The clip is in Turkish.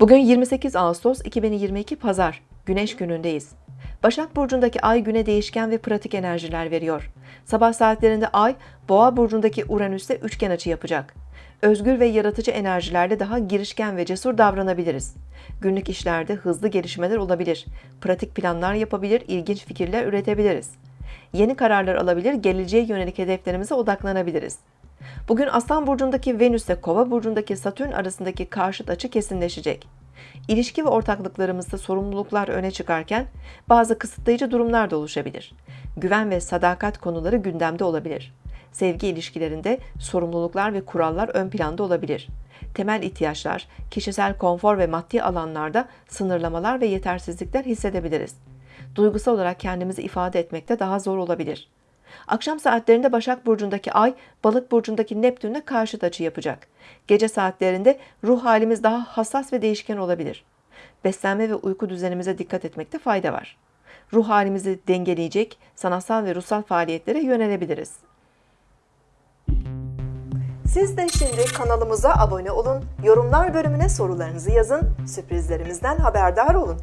Bugün 28 Ağustos 2022 Pazar, Güneş günündeyiz. Başak Burcu'ndaki ay güne değişken ve pratik enerjiler veriyor. Sabah saatlerinde ay, Boğa Burcu'ndaki Uranüs'te üçgen açı yapacak. Özgür ve yaratıcı enerjilerle daha girişken ve cesur davranabiliriz. Günlük işlerde hızlı gelişmeler olabilir. Pratik planlar yapabilir, ilginç fikirler üretebiliriz. Yeni kararlar alabilir, geleceğe yönelik hedeflerimize odaklanabiliriz. Bugün Aslan Burcu'ndaki Venüs ile Kova Burcu'ndaki Satürn arasındaki karşıt açı kesinleşecek. İlişki ve ortaklıklarımızda sorumluluklar öne çıkarken bazı kısıtlayıcı durumlar da oluşabilir. Güven ve sadakat konuları gündemde olabilir. Sevgi ilişkilerinde sorumluluklar ve kurallar ön planda olabilir. Temel ihtiyaçlar, kişisel konfor ve maddi alanlarda sınırlamalar ve yetersizlikler hissedebiliriz. Duygusal olarak kendimizi ifade etmekte daha zor olabilir. Akşam saatlerinde Başak Burcu'ndaki Ay, Balık Burcu'ndaki Neptün'le karşıt açı yapacak. Gece saatlerinde ruh halimiz daha hassas ve değişken olabilir. Beslenme ve uyku düzenimize dikkat etmekte fayda var. Ruh halimizi dengeleyecek sanatsal ve ruhsal faaliyetlere yönelebiliriz. Siz de şimdi kanalımıza abone olun, yorumlar bölümüne sorularınızı yazın, sürprizlerimizden haberdar olun.